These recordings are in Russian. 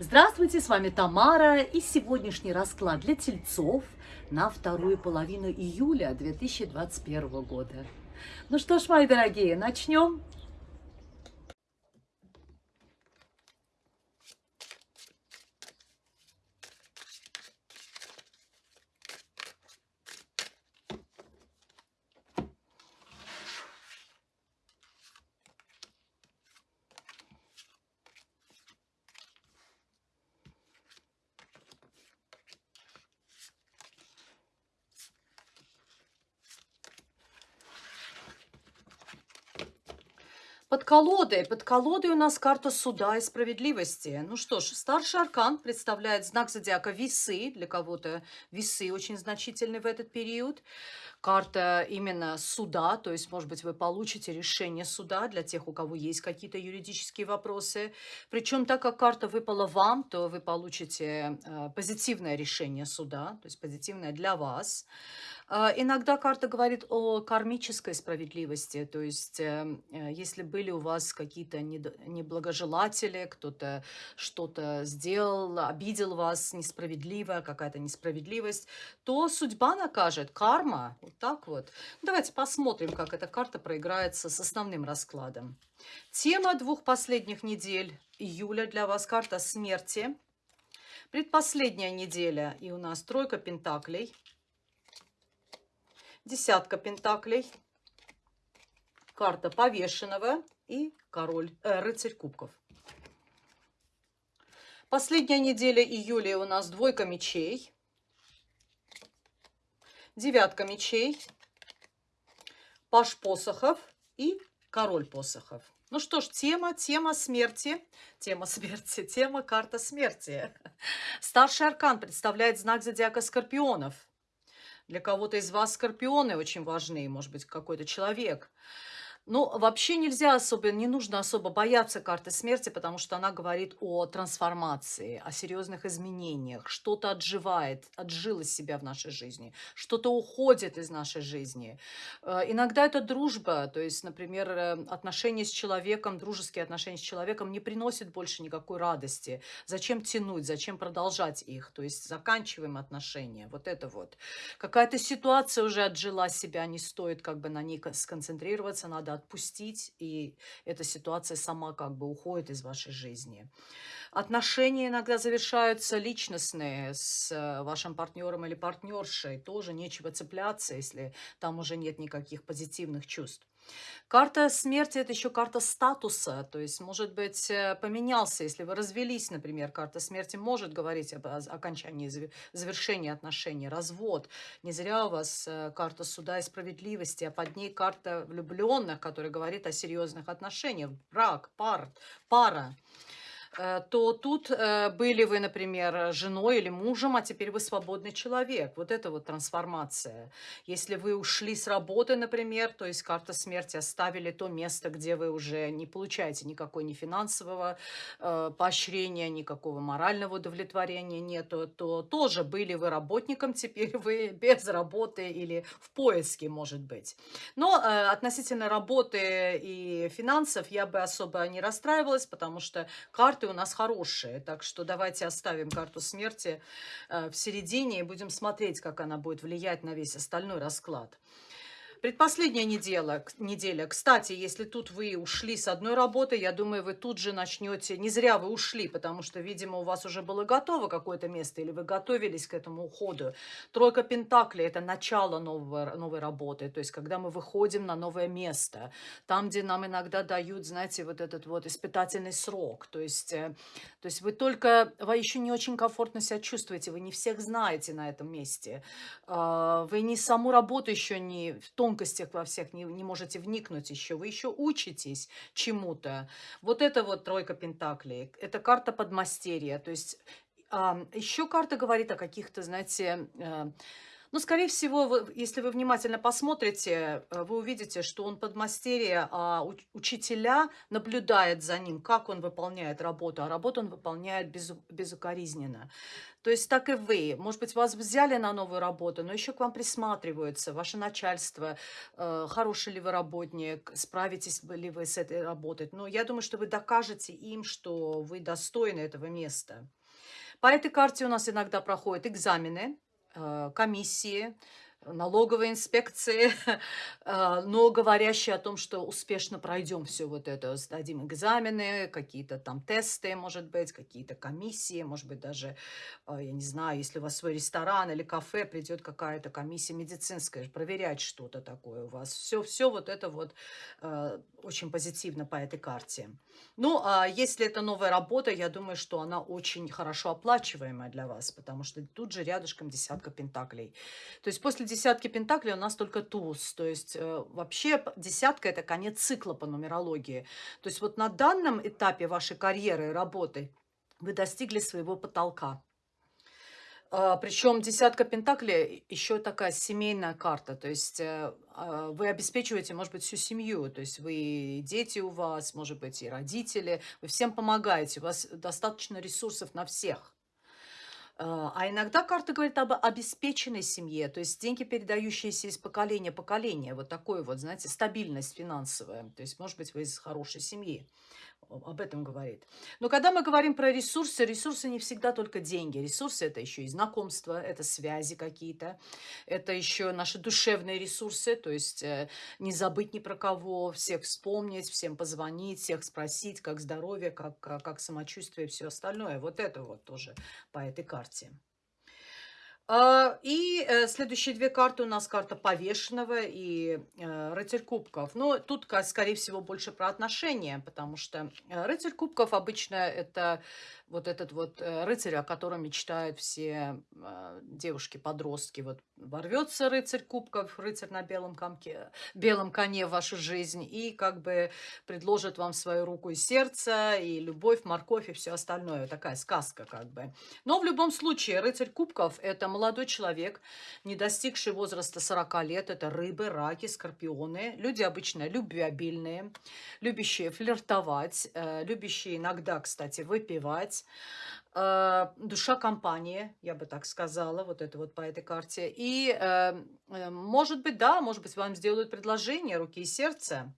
Здравствуйте, с вами Тамара и сегодняшний расклад для тельцов на вторую половину июля 2021 года. Ну что ж, мои дорогие, начнем. Под колодой. Под колодой у нас карта суда и справедливости. Ну что ж, старший аркан представляет знак зодиака весы. Для кого-то весы очень значительны в этот период. Карта именно суда, то есть, может быть, вы получите решение суда для тех, у кого есть какие-то юридические вопросы. Причем, так как карта выпала вам, то вы получите э, позитивное решение суда, то есть позитивное для вас. А, иногда карта говорит о кармической справедливости, то есть эм, э, если были у вас какие-то неблагожелатели, кто-то что-то сделал, обидел вас несправедливо, какая-то несправедливость, то судьба накажет, карма, вот так вот. Давайте посмотрим, как эта карта проиграется с основным раскладом. Тема двух последних недель июля для вас карта смерти. Предпоследняя неделя, и у нас тройка пентаклей – десятка пентаклей, карта повешенного и король, э, рыцарь кубков. Последняя неделя июля у нас двойка мечей, девятка мечей, паш посохов и король посохов. Ну что ж, тема, тема смерти, тема смерти, тема карта смерти. Старший аркан представляет знак зодиака скорпионов – для кого-то из вас скорпионы очень важны, может быть, какой-то человек. Ну, вообще нельзя особо, не нужно особо бояться карты смерти, потому что она говорит о трансформации, о серьезных изменениях. Что-то отживает, отжило себя в нашей жизни, что-то уходит из нашей жизни. Э, иногда это дружба, то есть, например, э, отношения с человеком, дружеские отношения с человеком не приносят больше никакой радости. Зачем тянуть, зачем продолжать их? То есть заканчиваем отношения, вот это вот. Какая-то ситуация уже отжила себя, не стоит как бы на ней сконцентрироваться, надо отпустить, и эта ситуация сама как бы уходит из вашей жизни. Отношения иногда завершаются личностные с э, вашим партнером или партнершей. Тоже нечего цепляться, если там уже нет никаких позитивных чувств. Карта смерти – это еще карта статуса, то есть, может быть, э, поменялся, если вы развелись, например, карта смерти может говорить об окончании, завершении отношений, развод. Не зря у вас э, карта суда и справедливости, а под ней карта влюбленных, которая говорит о серьезных отношениях, брак, пар, пара. Э, то тут э, были вы, например, женой или мужем, а теперь вы свободный человек. Вот это вот трансформация. Если вы ушли с работы, например, то есть карта смерти оставили то место, где вы уже не получаете никакой ни финансового э, поощрения, никакого морального удовлетворения нету, то тоже были вы работником, теперь вы без работы или в поиске, может быть. Но относительно работы и финансов я бы особо не расстраивалась, потому что карты карты у нас хорошие, так что давайте оставим карту смерти э, в середине и будем смотреть, как она будет влиять на весь остальной расклад. Предпоследняя неделя, неделя. Кстати, если тут вы ушли с одной работы, я думаю, вы тут же начнете... Не зря вы ушли, потому что, видимо, у вас уже было готово какое-то место, или вы готовились к этому уходу. Тройка Пентаклей – это начало нового, новой работы, то есть когда мы выходим на новое место, там, где нам иногда дают, знаете, вот этот вот испытательный срок. То есть, э, то есть вы только... Вы еще не очень комфортно себя чувствуете, вы не всех знаете на этом месте. А, вы не саму работу еще не в том тонкостях во всех не, не можете вникнуть еще. Вы еще учитесь чему-то. Вот это вот тройка пентаклей. Это карта подмастерья. То есть а, еще карта говорит о каких-то, знаете, э, Ну, скорее всего, если вы внимательно посмотрите, э, вы увидите, что он подмастерье, а уч- учителя наблюдают за ним, как он выполняет работу, а работу он выполняет без, безукоризненно. То есть так и вы. Может быть, вас взяли на новую работу, но еще к вам присматриваются, ваше начальство, э, хороший ли вы работник, справитесь ли вы с этой работой. Но я думаю, что вы докажете им, что вы достойны этого места. По этой карте у нас иногда проходят экзамены, э, комиссии, налоговой инспекции, э, но говорящие о том, что успешно пройдем все вот это, сдадим экзамены, какие-то там тесты, может быть, какие-то комиссии, может быть, даже, э, я не знаю, если у вас свой ресторан или кафе, придет какая-то комиссия медицинская, проверять что-то такое у вас. Все, все вот это вот э, очень позитивно по этой карте. Ну, а если это новая работа, я думаю, что она очень хорошо оплачиваемая для вас, потому что тут же рядышком десятка пентаклей. То есть после десятки пентаклей у нас только туз. То есть э, вообще десятка – это конец цикла по нумерологии. То есть вот на данном этапе вашей карьеры и работы вы достигли своего потолка. А, Причем десятка пентаклей еще такая семейная карта. То есть э, а, вы обеспечиваете, может быть, всю семью. То есть вы дети у вас, может быть, и родители. Вы всем помогаете. У вас достаточно ресурсов на всех. А а иногда карта говорит об обеспеченной семье, то есть деньги, передающиеся из поколения в поколение. Вот такой вот, знаете, стабильность финансовая. То есть, может быть, вы из хорошей семьи об этом говорит. Но когда мы говорим про ресурсы, ресурсы не всегда только деньги. Ресурсы это еще и знакомства, это связи какие-то, это еще наши душевные ресурсы, то есть э, не забыть ни про кого, всех вспомнить, всем позвонить, всех спросить, как здоровье, как, как самочувствие все остальное. Вот это вот тоже по этой карте. А, И э, следующие две карты у нас карта повешенного и э, рыцарь кубков. Но тут, ка- скорее всего, больше про отношения, потому что э, рыцарь кубков обычно это вот этот вот э, рыцарь, о котором мечтают все э, девушки-подростки. Вот ворвется рыцарь кубков, рыцарь на белом, комке, белом коне в вашу жизнь и как бы предложит вам свою руку и сердце, и любовь, морковь и все остальное. Такая сказка как бы. Но в любом случае, рыцарь кубков– это молодой человек, не достигший возраста 40 лет. Это рыбы, раки, скорпионы. Люди обычно любвеобильные, любящие флиртовать, э, любящие иногда, кстати, выпивать. Э, душа компании, я бы так сказала, вот это вот по этой карте. И, э, э, может быть, да, может быть, вам сделают предложение руки и сердца.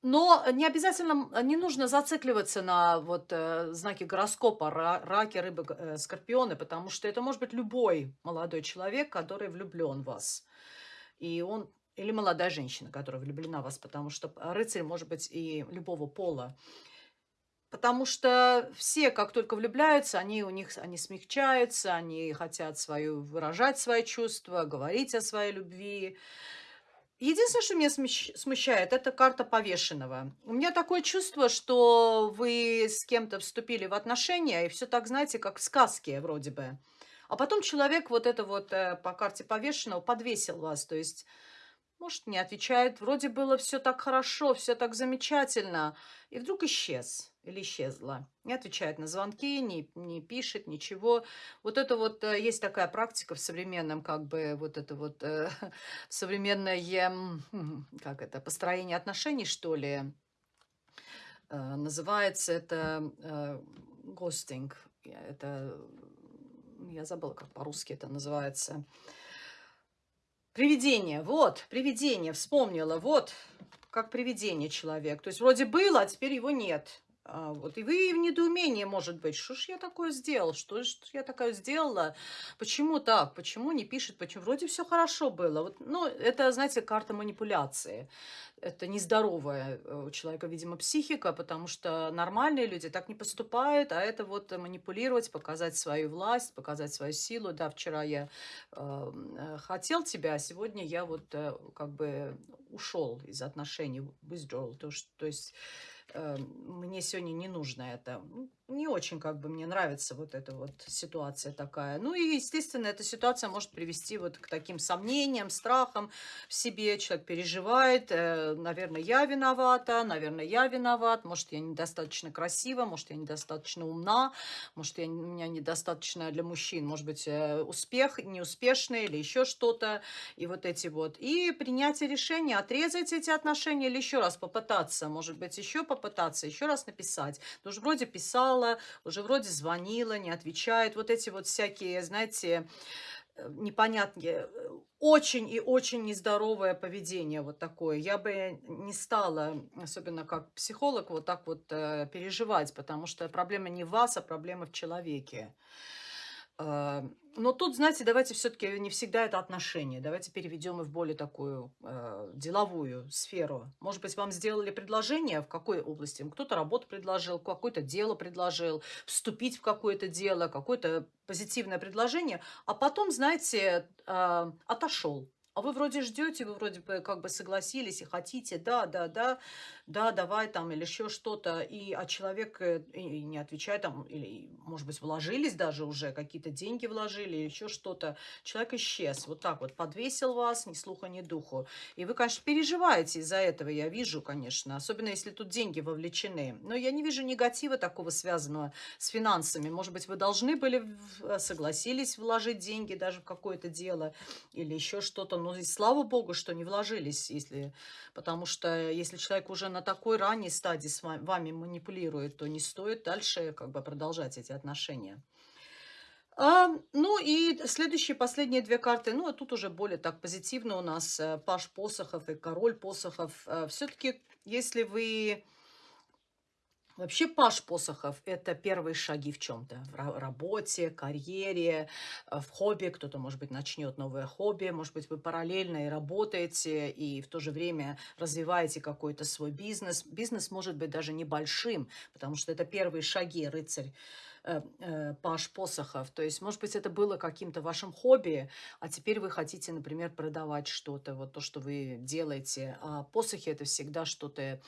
Но не обязательно, не нужно зацикливаться на вот э, знаки гороскопа, ра- раки, рыбы, скорпионы, потому что это может быть любой молодой человек, который влюблен в вас. И он, или молодая женщина, которая влюблена в вас, потому что рыцарь может быть и любого пола. Потому что все, как только влюбляются, они у них, они смягчаются, они хотят свою, выражать свои чувства, говорить о своей любви. Единственное, что меня смущает, это карта повешенного. У меня такое чувство, что вы с кем-то вступили в отношения, и все так, знаете, как в сказке вроде бы. А потом человек вот это вот э, по карте повешенного подвесил вас, то есть, может, не отвечает, вроде было все так хорошо, все так замечательно, и вдруг исчез или исчезла. Не отвечает на звонки, не, не пишет, ничего. Вот это вот э, есть такая практика в современном, как бы, вот это вот э, современное, как это, построение отношений, что ли, э, называется это э, Это, я забыла, как по-русски это называется. Привидение, вот, привидение, вспомнила, вот, как привидение человек. То есть вроде было, а теперь его нет. А, вот, и вы в недоумении, может быть, что ж я такое сделал, что ж я такое сделала, почему так, почему не пишет, почему, вроде все хорошо было. Вот, ну, это, знаете, карта манипуляции. Это нездоровая э, у человека, видимо, психика, потому что нормальные люди так не поступают, а это вот манипулировать, показать свою власть, показать свою силу. Да, вчера я э, э, хотел тебя, а сегодня я вот э, как бы ушел из отношений, withdrawal, то, есть- то есть мне сегодня не нужно это. Не очень как бы мне нравится вот эта вот ситуация такая. Ну и, естественно, эта ситуация может привести вот к таким сомнениям, страхам в себе. Человек переживает, э, наверное, я виновата, наверное, я виноват, может, я недостаточно красива, может, я недостаточно умна, может, я, у меня недостаточно для мужчин, может быть, э, успех неуспешный или еще что-то. И вот эти вот. И принятие решения, отрезать эти отношения или еще раз попытаться, может быть, еще попытаться, еще раз написать. Ты уже вроде писала, уже вроде звонила, не отвечает. Вот эти вот всякие, знаете, э, непонятные, э, очень и очень нездоровое поведение вот такое. Я бы не стала, особенно как психолог, вот так вот э, переживать, потому что проблема не в вас, а проблема в человеке. Э, но тут, знаете, давайте все-таки не всегда это отношения. Давайте переведем и в более такую э, деловую сферу. Может быть, вам сделали предложение в какой области? Кто-то работу предложил, какое-то дело предложил, вступить в какое-то дело, какое-то позитивное предложение, а потом, знаете, э, отошел. А вы вроде ждете, вы вроде бы как бы согласились и хотите, да, да, да, да, давай там или еще что-то, и а человек э, и не отвечает там, или, может быть, вложились даже уже, какие-то деньги вложили, еще что-то. Человек исчез, вот так вот, подвесил вас, ни слуха, ни духу. И вы, конечно, переживаете из-за этого, я вижу, конечно, особенно если тут деньги вовлечены. Но я не вижу негатива такого связанного с финансами. Может быть, вы должны были, э, согласились вложить деньги даже в какое-то дело или еще что-то, но и слава богу, что не вложились, если, потому что если человек уже на такой ранней стадии с вами, манипулирует, то не стоит дальше как бы продолжать эти отношения. А, ну и следующие, последние две карты, ну а тут уже более так позитивно у нас э, Паш Посохов и Король Посохов. Э, Все-таки, если вы Вообще Паш Посохов– это первые шаги в чем-то. В работе, карьере, э, в хобби. Кто-то, может быть, начнет новое хобби. Может быть, вы параллельно и работаете, и в то же время развиваете какой-то свой бизнес. Бизнес может быть даже небольшим, потому что это первые шаги, рыцарь. Э, э, Паш Посохов. То есть, может быть, это было каким-то вашим хобби, а теперь вы хотите, например, продавать что-то, вот то, что вы делаете. А посохи – это всегда что-то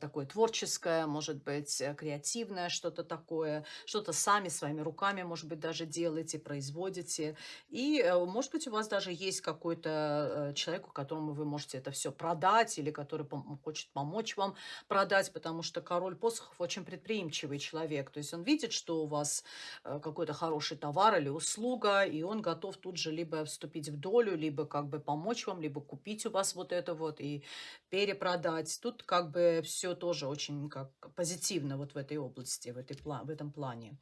такое творческое, может быть, э, креативное, что-то такое, что-то сами своими руками, может быть, даже делаете, производите. И, э, может быть, у вас даже есть какой-то человек, которому вы можете это все продать или который пом хочет помочь вам продать, потому что король посохов очень предприимчивый человек. То есть он видит, что у вас какой-то хороший товар или услуга, и он готов тут же либо вступить в долю, либо как бы помочь вам, либо купить у вас вот это вот и перепродать. Тут как бы все тоже очень как позитивно вот в этой области, в, этой, в этом плане.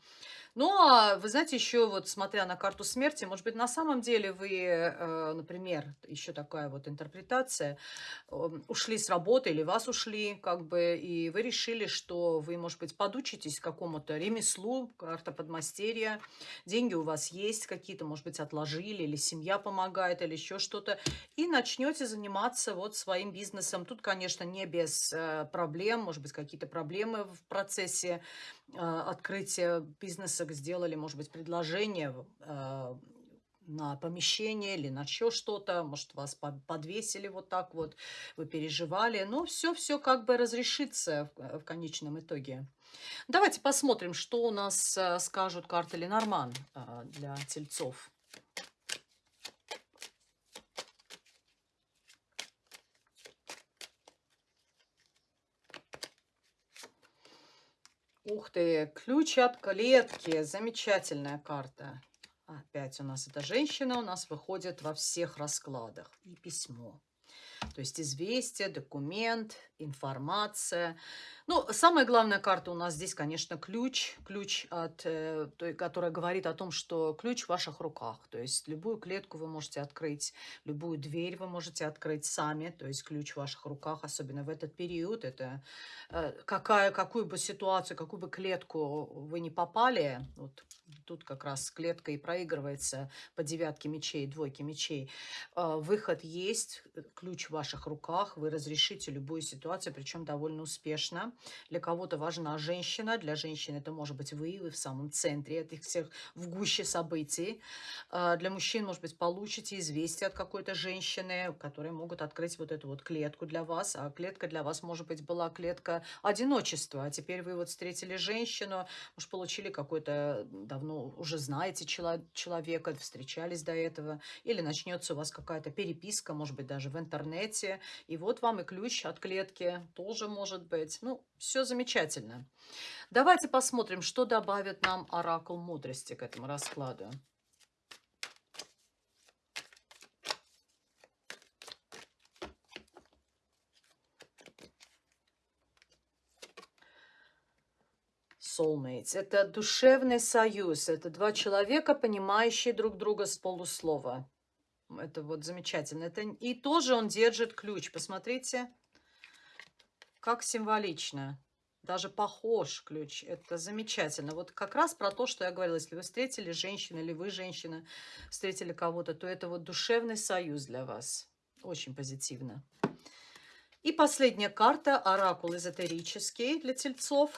Ну, а вы знаете, еще вот смотря на карту смерти, может быть, на самом деле вы, э, например, еще такая вот интерпретация, ушли с работы или вас ушли, как бы, и вы решили, что вы, может быть, подучитесь какому-то ремеслу, карта подмастерья, деньги у вас есть какие-то, может быть, отложили, или семья помогает, или еще что-то, и начнете заниматься вот своим бизнесом. Тут, конечно, не без э, проблем, может быть, какие-то проблемы в процессе а, открытия бизнеса сделали, может быть, предложение а, на помещение или на еще что-то, может, вас подвесили вот так вот, вы переживали, но все-все как бы разрешится в, в конечном итоге. Давайте посмотрим, что у нас а, скажут карты Ленорман для тельцов. Ух ты, ключ от клетки. Замечательная карта. Опять у нас эта женщина у нас выходит во всех раскладах. И письмо. То есть известие, документ, информация. Ну, самая главная карта у нас здесь, конечно, ключ. Ключ, от, э, той, которая говорит о том, что ключ в ваших руках. То есть любую клетку вы можете открыть, любую дверь вы можете открыть сами. То есть ключ в ваших руках, особенно в этот период. Это э, какая, какую бы ситуацию, какую бы клетку вы не попали, вот, тут как раз клетка и проигрывается по девятке мечей, двойке мечей. А, выход есть, э, ключ в ваших руках, вы разрешите любую ситуацию, причем довольно успешно. Для кого-то важна женщина, для женщины это может быть вы, вы в самом центре этих всех, в гуще событий. А, для мужчин, может быть, получите известие от какой-то женщины, которые могут открыть вот эту вот клетку для вас, а клетка для вас, может быть, была клетка одиночества, а теперь вы вот встретили женщину, может, получили какой-то, давно уже знаете человека, встречались до этого, или начнется у вас какая-то переписка, может быть, даже в интернете, и вот вам и ключ от клетки тоже может быть. Ну, все замечательно. Давайте посмотрим, что добавит нам оракул мудрости к этому раскладу. soulmates. Это душевный союз. Это два человека, понимающие друг друга с полуслова. Это вот замечательно. Это... И тоже он держит ключ. Посмотрите, как символично. Даже похож ключ. Это замечательно. Вот как раз про то, что я говорила. Если вы встретили женщину или вы, женщина, встретили кого-то, то это вот душевный союз для вас. Очень позитивно. И последняя карта. Оракул эзотерический для тельцов.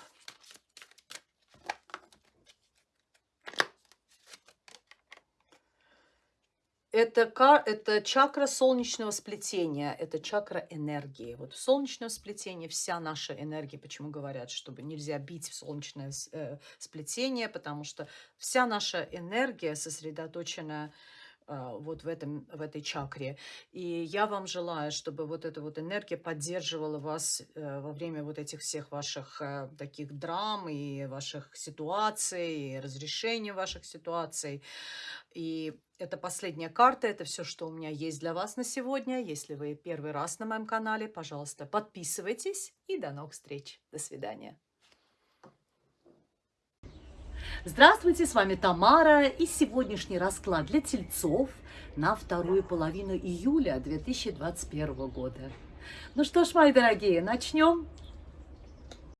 Это, это чакра солнечного сплетения, это чакра энергии. Вот в солнечном сплетении вся наша энергия, почему говорят, чтобы нельзя бить в солнечное э, сплетение, потому что вся наша энергия сосредоточена вот в, этом, в этой чакре. И я вам желаю, чтобы вот эта вот энергия поддерживала вас э, во время вот этих всех ваших э, таких драм и ваших ситуаций, и разрешения ваших ситуаций. И это последняя карта, это все, что у меня есть для вас на сегодня. Если вы первый раз на моем канале, пожалуйста, подписывайтесь и до новых встреч. До свидания. Здравствуйте, с вами Тамара и сегодняшний расклад для тельцов на вторую половину июля 2021 года. Ну что ж, мои дорогие, начнем.